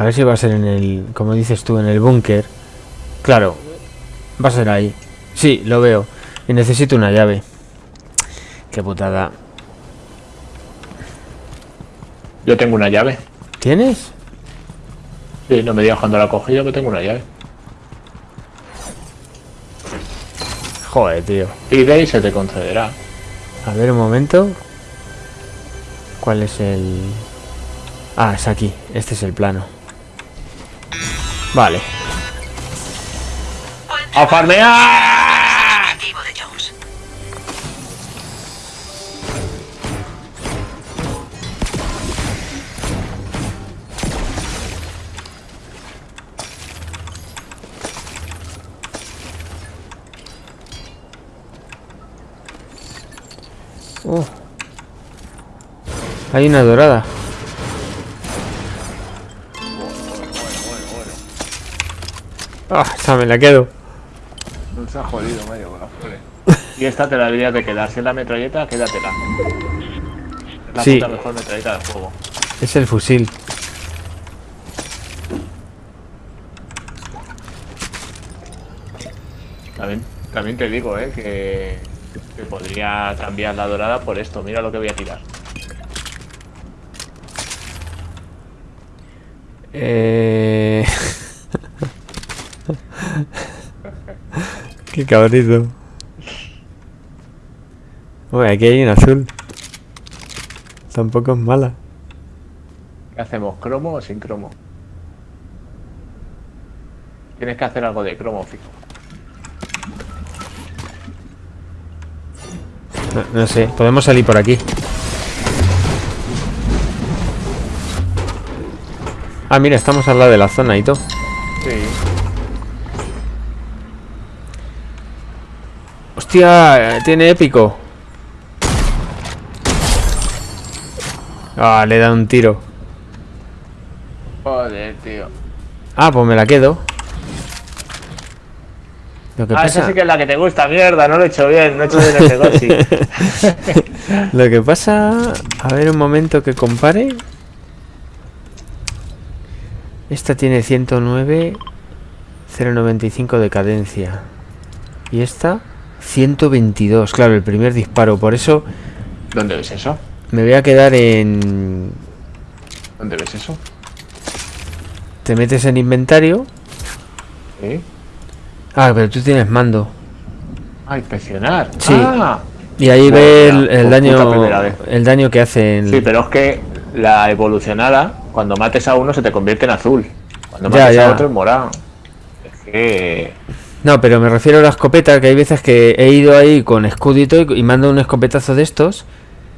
A ver si va a ser en el, como dices tú, en el búnker. Claro, va a ser ahí. Sí, lo veo. Y necesito una llave. Qué putada. Yo tengo una llave. ¿Tienes? Sí, no me digas cuando la he cogido que tengo una llave. Joder, tío. Pide y se te concederá. A ver un momento. ¿Cuál es el...? Ah, es aquí. Este es el plano. Vale. ¡A farmear! Uh. Hay una dorada. Ah, me la quedo. Nos ha jodido medio con flores. Y esta te la deberías de quedar. Si es la metralleta, quédatela. Es la Sí. puta mejor metralleta del juego. Es el fusil. También, también te digo, eh, que, que podría cambiar la dorada por esto. Mira lo que voy a tirar. Eh... Qué cabrito. Uy, aquí hay un azul. Tampoco es mala. ¿Qué hacemos? ¿Cromo o sin cromo? Tienes que hacer algo de cromo, fijo. No, no sé, podemos salir por aquí. Ah, mira, estamos al lado de la zona y todo. Sí. Hostia, eh, tiene épico. Ah, le da un tiro. Joder, tío. Ah, pues me la quedo. Lo que Ah, esa pasa, sí que es la que te gusta, mierda. No lo he hecho bien, no he hecho bien el negocio. lo que pasa, a ver un momento que compare. Esta tiene 109 095 de cadencia. Y esta 122, claro, el primer disparo, por eso ¿Dónde ves eso? me voy a quedar en ¿Dónde ves eso? te metes en inventario. ¿Sí? Ah, pero tú tienes mando. Ah, inspeccionar. Sí. Ah. Y ahí Madre ve el, puta daño el daño que hace el- Sí, pero es que la evolucionada, cuando mates a uno se te convierte en azul. Cuando Ya, mates ya. a otro en morado. Es que... No, pero me refiero a la escopeta, que hay veces que he ido ahí con escudito y, y mando un escopetazo de estos,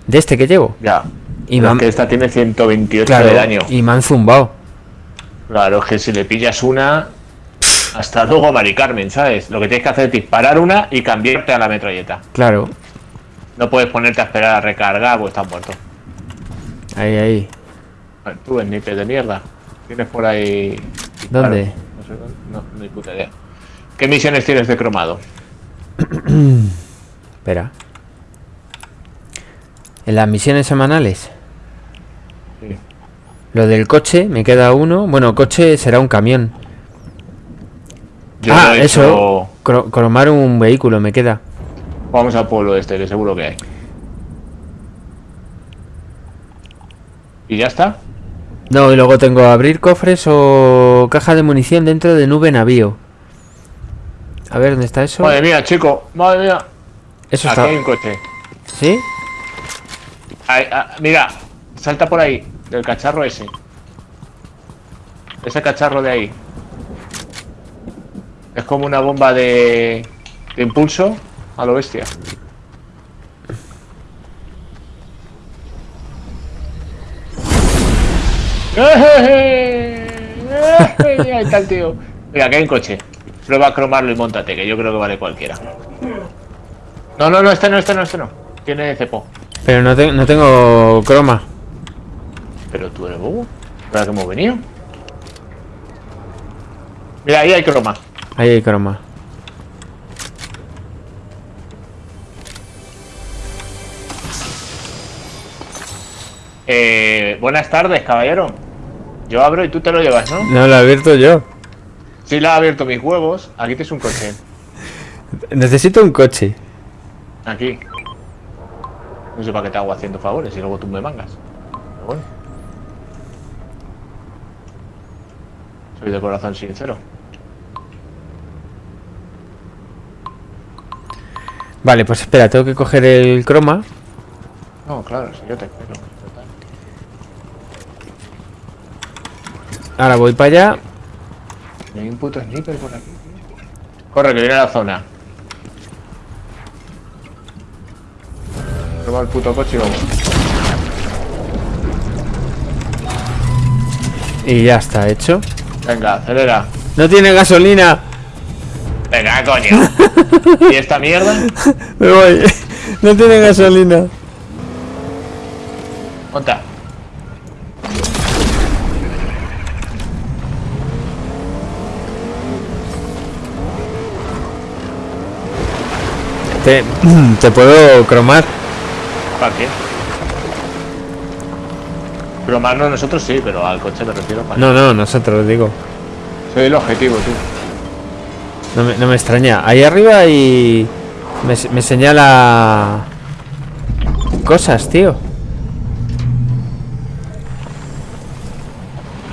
de este que llevo. Ya. Y me han- que esta tiene 128 claro, de daño. y me han zumbado. Claro, es que si le pillas una... Hasta luego, Mari Carmen, ¿sabes? Lo que tienes que hacer es disparar una y cambiarte a la metralleta. Claro. No puedes ponerte a esperar a recargar porque estás muerto. Ahí, ahí. Tú, sniper de mierda. Tienes por ahí... ¿Dónde? No sé. No, no hay puta idea. ¿Qué misiones tienes de cromado? Espera. En las misiones semanales. Sí. Lo del coche, me queda uno. Bueno, coche será un camión. Yo ah, he eso. hecho- cromar un vehículo me queda. Vamos al pueblo este, que seguro que hay. ¿Y ya está? No, y luego tengo abrir cofres o caja de munición dentro de nube navío. A ver, ¿dónde está eso? Madre mía, chico, madre mía. Eso Aquí está. hay un coche. ¿Sí? Ahí, ah, mira, salta por ahí, del cacharro ese. Ese cacharro de ahí. Es como una bomba de, de impulso a lo bestia. Ahí está el tío. Mira, aquí hay un coche. Prueba a cromarlo y montate, que yo creo que vale cualquiera. No, no, no, este no, este no, este no. Tiene cepo. Pero no, te- no tengo croma. Pero tú eres bobo. ¿Para qué hemos venido? Mira, ahí hay croma. Ahí hay croma. Eh, buenas tardes, caballero. Yo abro y tú te lo llevas, ¿no? No, lo he abierto yo. Sí, la he abierto mis huevos. Aquí tienes un coche. Necesito un coche. Aquí. No sé para qué te hago haciendo favores y luego tú me mangas. Pero bueno. Soy de corazón sincero. Vale, pues espera, tengo que coger el croma. No, claro, si yo te espero. Ahora voy para allá. No hay un puto sniper por aquí. tío. Corre, que viene a la zona. Toma el puto coche y vamos. Y ya está hecho. Venga, acelera. ¡No tiene gasolina! Venga, coño. ¿Y esta mierda? Me voy. No tiene gasolina. Monta. Te, te puedo cromar. ¿Para qué? No nosotros sí, pero al coche me refiero para No, no, nosotros digo. Soy el objetivo, tú. No me, no me extraña. Ahí arriba y me, me señala cosas, tío.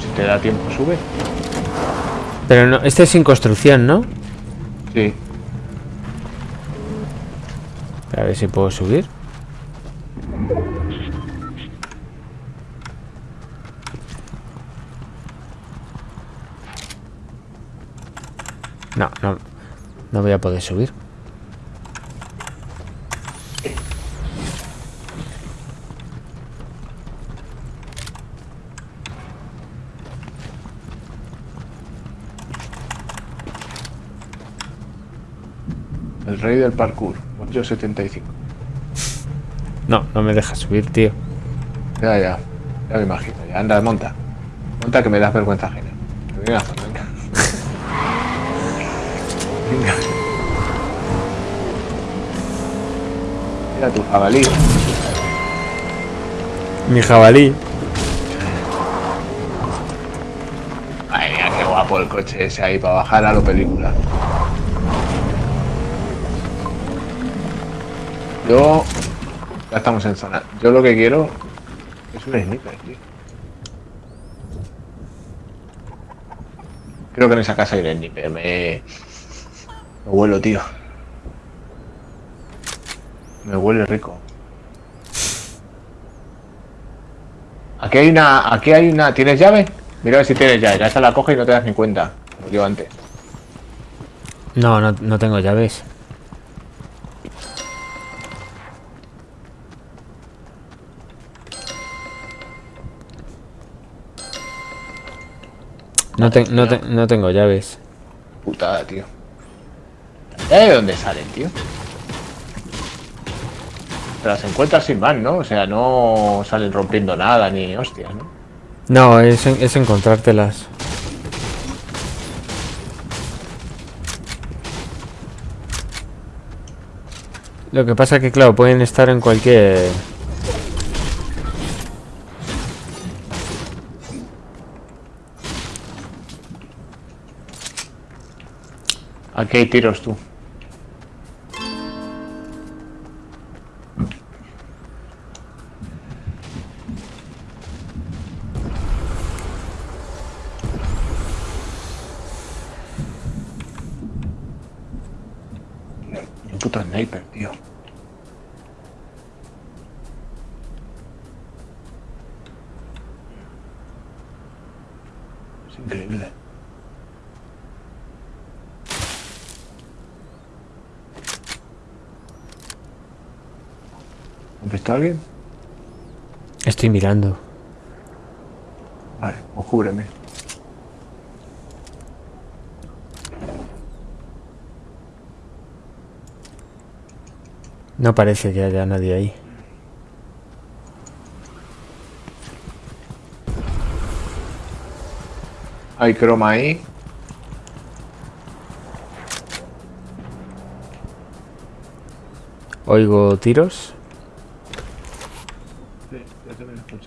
Si te da tiempo, sube. Pero no, este es sin construcción, ¿no? Sí. A ver si puedo subir. No, no, no voy a poder subir. El rey del parkour. Yo 75. No, no me deja subir, tío. Ya, ya. Ya me imagino. Ya, anda, monta. Monta que me das vergüenza ajena. La zona, venga. venga. Mira tu jabalí. Mi jabalí. Ay, mira qué guapo el coche ese ahí para bajar a lo película. Yo. Ya estamos en zona. Yo lo que quiero es un sniper, tío. Creo que en esa casa hay un sniper. Me. Me huelo, tío. Me huele rico. Aquí hay una. Aquí hay una. ¿Tienes llave? Mira a ver si tienes llave. Ya esta la coge y no te das ni cuenta. Como yo antes. No, no, no tengo llaves. No, te- no, te- no tengo llaves. Putada, tío. ¿Ya de dónde salen, tío? Te las encuentras sin más, ¿no? O sea, no salen rompiendo nada ni hostias, ¿no? No, es, es encontrártelas. Lo que pasa que, claro, pueden estar en cualquier... Aquí hay tiros, tú. Puto sniper, tío. Es increíble. ¿Has visto a alguien? Estoy mirando. Vale, pues cúbreme. No parece que haya nadie ahí. Hay croma ahí. Oigo tiros.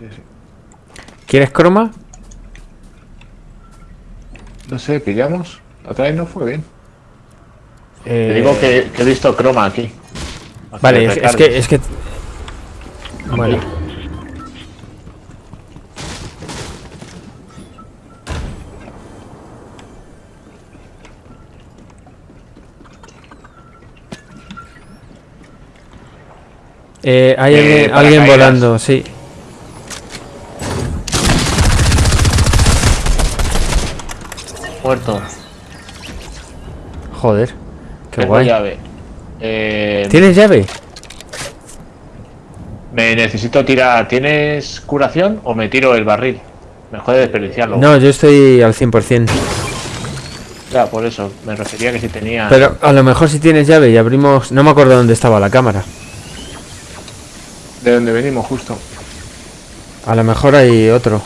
Sí, sí. ¿Quieres croma? No sé, pillamos. La otra vez no fue bien. Eh, Te digo que, que he visto croma aquí. Vale, es, es que... Es que... Bueno. Eh, hay Eh, alguien, volando, sí. Muerto. Joder. Qué Tengo guay. llave. Eh, ¿Tienes llave? me necesito tirar. ¿Tienes curación o me tiro el barril? Me jode desperdiciarlo. No, yo estoy al 100%. Ya, por eso. Me refería que si tenía. Pero a lo mejor si tienes llave y abrimos... No me acuerdo dónde estaba la cámara. De donde venimos, justo. A lo mejor hay otro.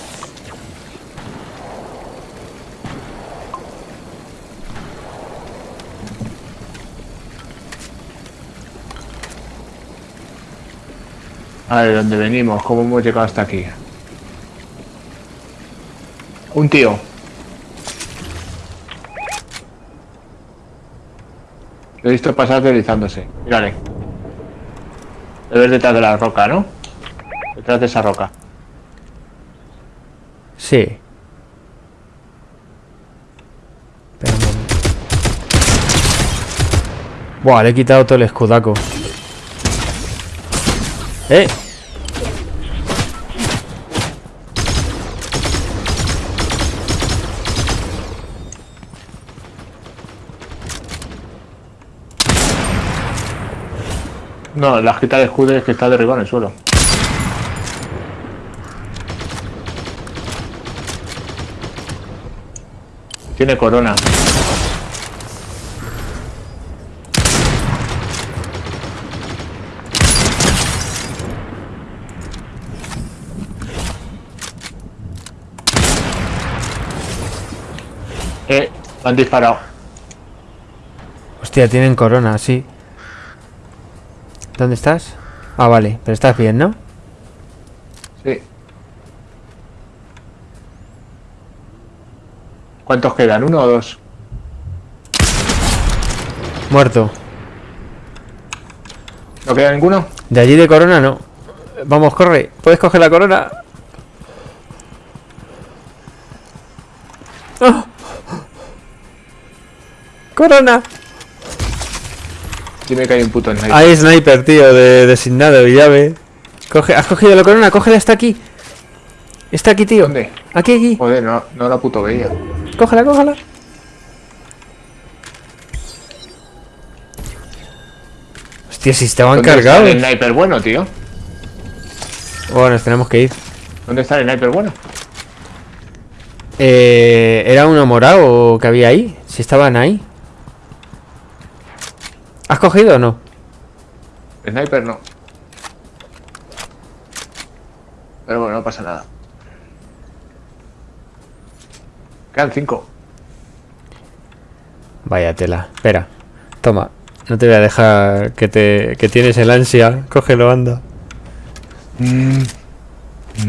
A ver, ¿dónde venimos? ¿Cómo hemos llegado hasta aquí? Un tío. Lo he visto pasar deslizándose. Mírale. Lo ves detrás de la roca, ¿no? Detrás de esa roca. Sí. Espera un momento. Buah, le he quitado todo el escudaco. ¡Eh! No, la quita de escudo es que está derribado en el suelo. Tiene corona. Eh, han disparado. Hostia, tienen corona, sí. ¿Dónde estás? Ah, vale, pero estás bien, ¿no? Sí. ¿Cuántos quedan? ¿Uno o dos? Muerto. ¿No queda ninguno? De allí de corona no. Vamos, corre. ¿Puedes coger la corona? ¡Ah! ¡Corona! Dime que hay un puto sniper. Hay sniper, tío, de designado y llave. Coge, ¿Has cogido la corona? Cógela, está aquí. Está aquí, tío. ¿Dónde? Aquí, aquí. Joder, no, no la puto veía. Cógela, cógela. Hostia, si estaban ¿Dónde está cargados. el sniper bueno, tío? Bueno, nos tenemos que ir. ¿Dónde está el sniper bueno? Eh, ¿Era uno morado que había ahí? Si estaban ahí. ¿Has cogido o no? Sniper no. Pero bueno, no pasa nada. Quedan cinco. Vaya tela. Espera. Toma. No te voy a dejar que te que tienes el ansia. Cógelo, anda.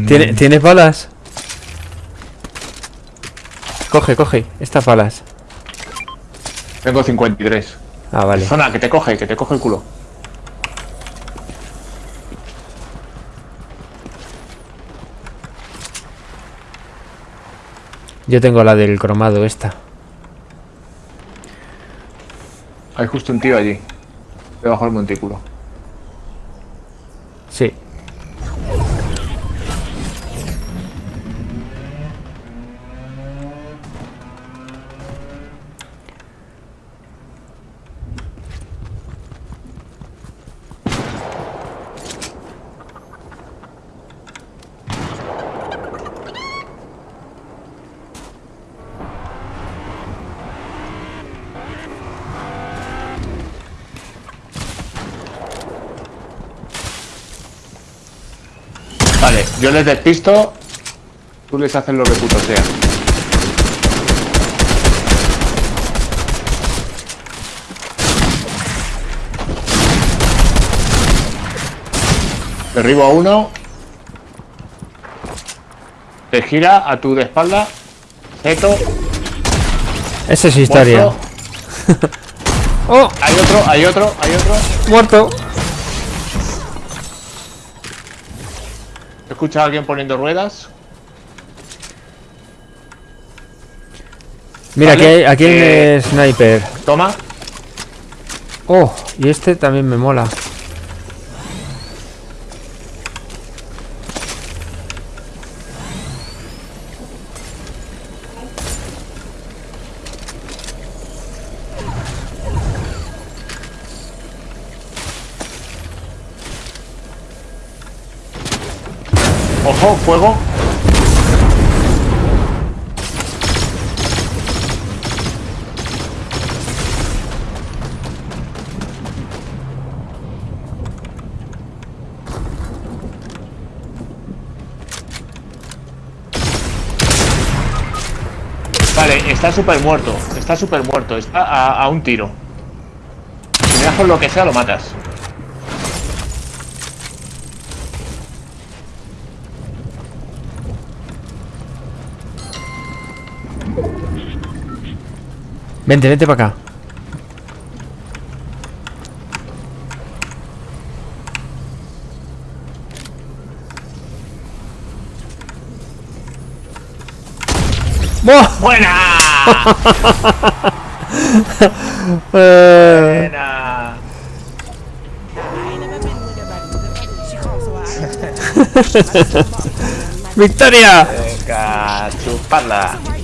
¿Tiene- ¿Tienes balas? Coge, coge. Estas balas. Tengo 53. Ah, vale. Zona, que te coge, que te coge el culo. Yo tengo la del cromado esta. Hay justo un tío allí. Debajo del montículo. Sí. Yo les despisto. Tú les haces lo que puto sea. Derribo a uno. Te gira a tu de espalda. Seto. Esa es historia. ¡Oh! Hay otro, hay otro, hay otro. ¡Muerto! Escucha a alguien poniendo ruedas. Mira, Vale, aquí hay, aquí hay eh, un sniper. Toma. ¡Oh! Y este también me mola. Ojo, fuego. Vale, está súper muerto. Está súper muerto. Está a, a un tiro. Si me das por lo que sea, lo matas. Vente, vente para acá. ¡Buena! Eh, ¡Buena! ¡Victoria! Venga, chuparla.